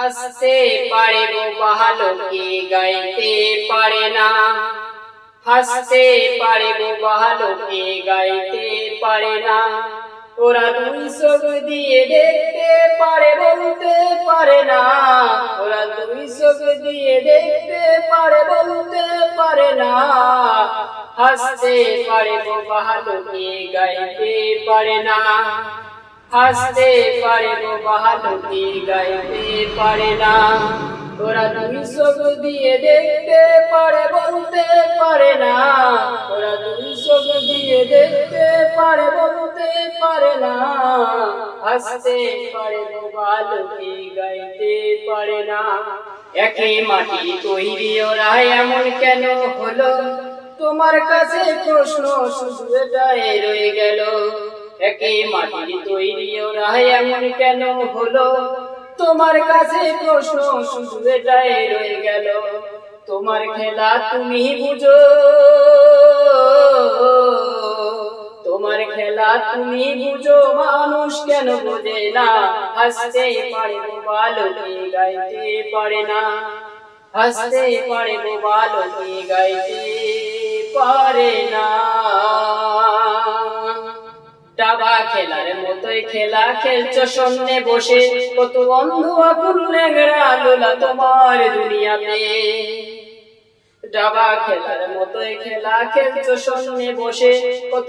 হাসতে পারে গো বাহালোকে, গাইতে পারে না। হাসতে পারে গো বাহালোকে, গাইতে পারে না। ওরা দুই চোখ দিয়ে দেখতে পারে, বলতে পারে না। ওরা দুই চোখ দিয়ে দেখতে পারে, বলতে পারে না। হাসতে পারে গো বাহালোকে, গাইতে পারে না। হাসতে পারে গো বাহাদুরি গাইতে পারে না। ওরা দুই চোখ দিয়ে দেখতে পারে, বলতে পারে না। ওরা দুই চোখ দিয়ে দেখতে পারে, বলতে পারে না। হাসতে পারে গো বাহাদুরি গাইতে পারে না। একই মাটি তৈরি ওরা এমন কেন হলো? তোমার কাছে প্রশ্ন শুধু এটাই রয়ে গেল। মাটির তৈরি ওরা, এমন কেন হলো? তোমার কাছে প্রশ্ন রয়ে গেল। তোমার খেলা তুমি বুঝো। তোমার খেলা তুমি বুঝো, মানুষ কেন বোঝে না? হাসতে পারে বালকে, গাইতে পারে না। হাসতে পারে বালকে, গাইতে পারে না। দাবা খেলার মতোই খেলা খেলছো বসে। কত তোমার দুনিয়াতে। খেলার মতোই খেলা খেলছো বসে। কত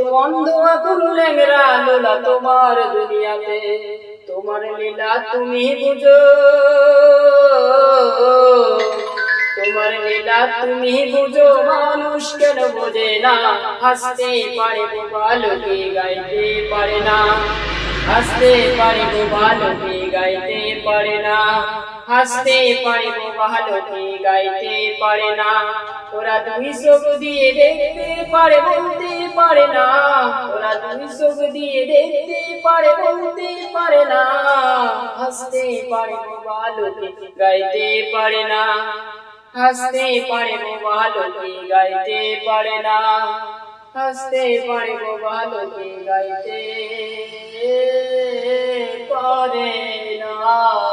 লোলা তোমার দুনিয়াতে। তোমার লীলা তুমি বুঝো। তোমার লীলা তুমি বুঝো। মানুষ কেন বোঝে না? হাসতে পারে গাইতে। পারে না। হাসতে পারে গো বালকে গাইতে পারে না। হাসতে পারে গো বালকে গাইতে পারে না। ওরা দুই চোখ দিয়ে দেখতে পারে বলতে পারে না। ওরা দুই চোখ দিয়ে দেখতে পারে বলতে পারে না। হাসতে পারে গো বালকে গাইতে পারে না। হাসতে পারে গো ভালোকে গাইতে পারে না। হাসতে পারে গো ভালোকে গাইতে? পারে না।